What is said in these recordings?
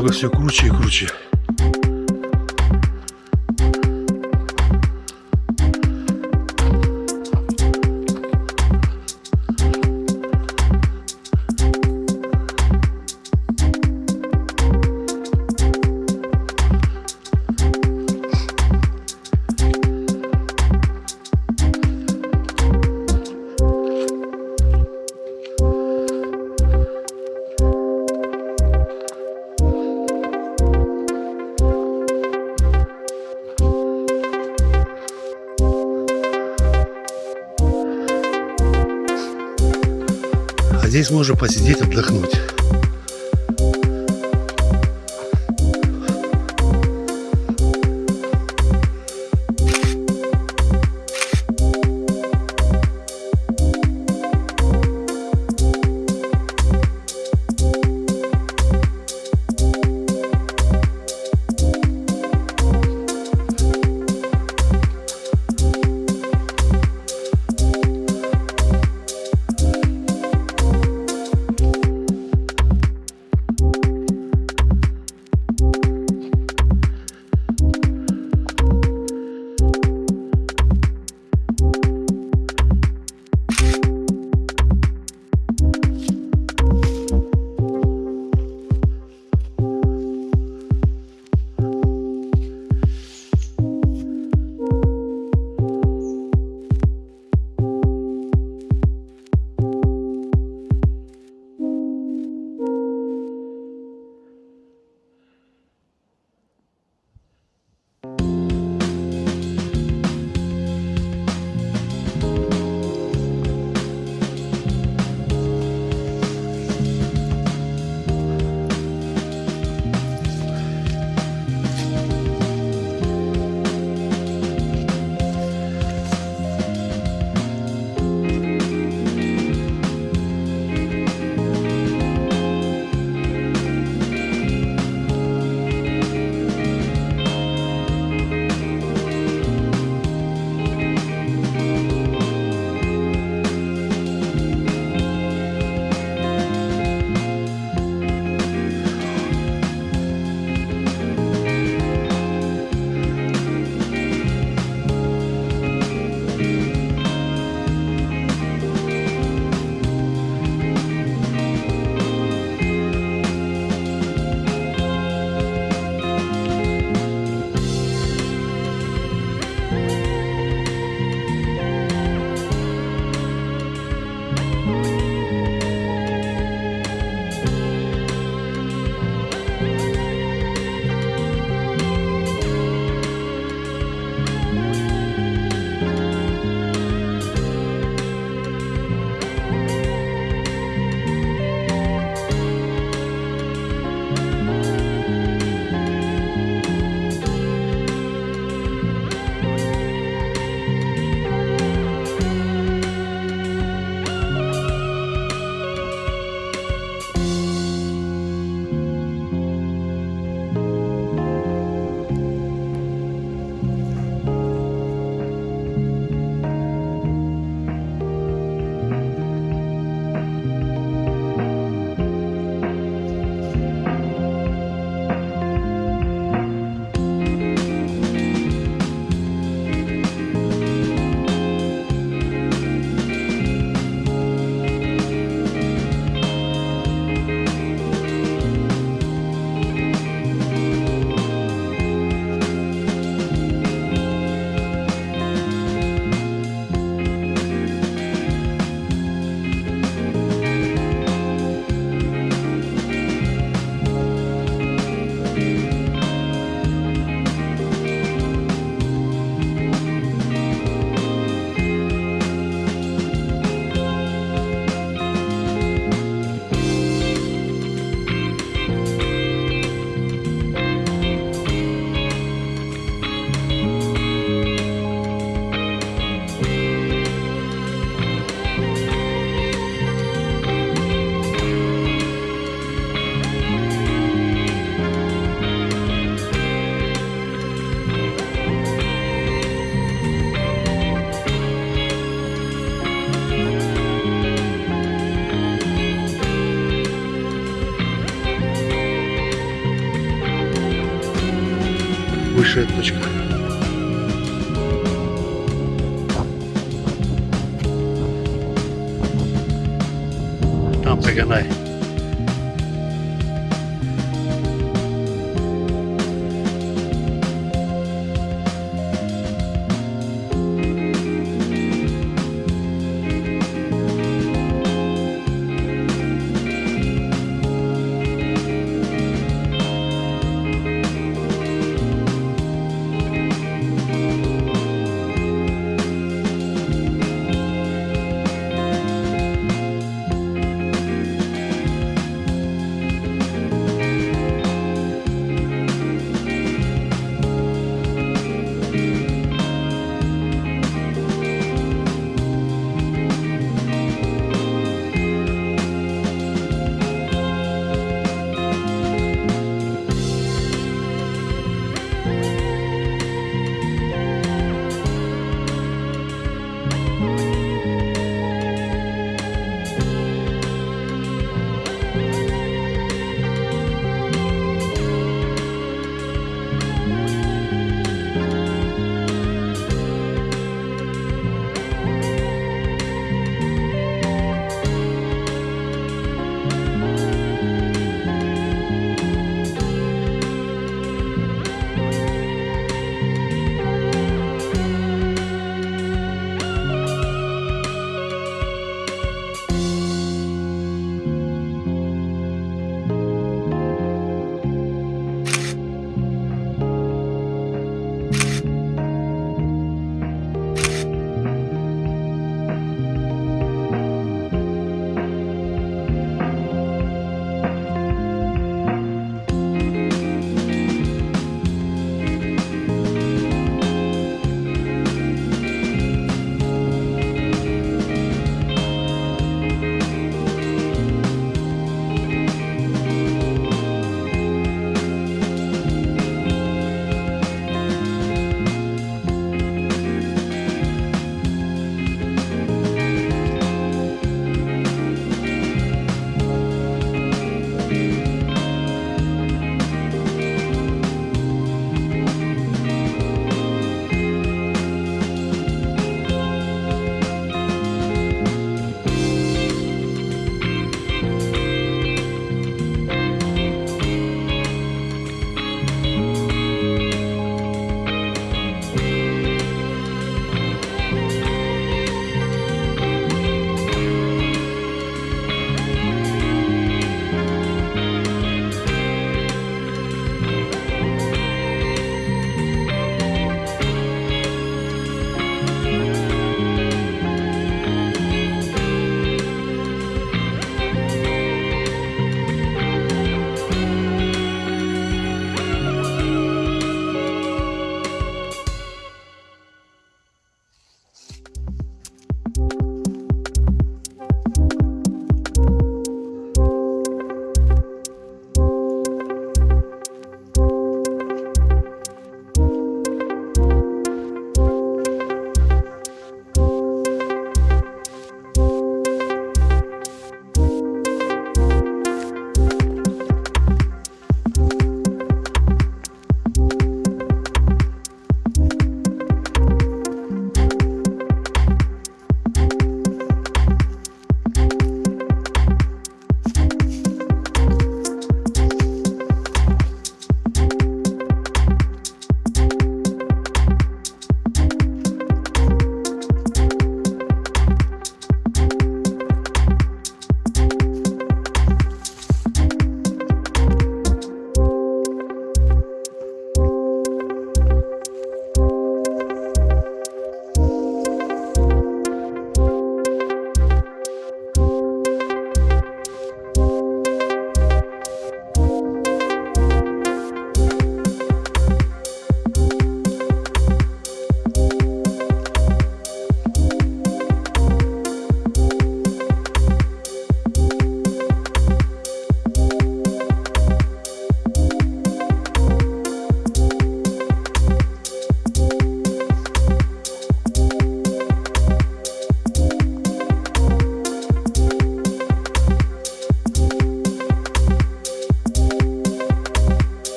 дорога все круче и круче. Здесь можно посидеть, отдохнуть. Ближайшая точка. Там Таганай.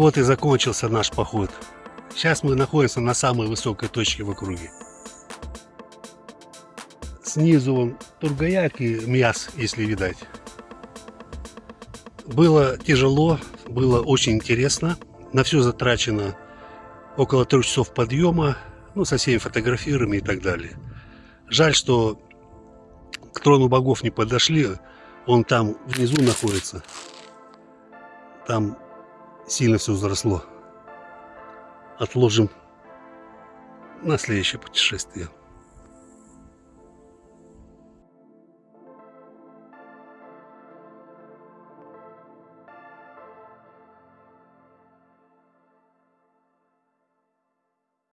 Вот и закончился наш поход. Сейчас мы находимся на самой высокой точке в округе. Снизу вон Тургаяк и Мьяс, если видать. Было тяжело, было очень интересно. На все затрачено около трех часов подъема, ну, со всеми фотографирами и так далее. Жаль, что к трону богов не подошли, он там внизу находится. Там сильно все взросло. Отложим на следующее путешествие.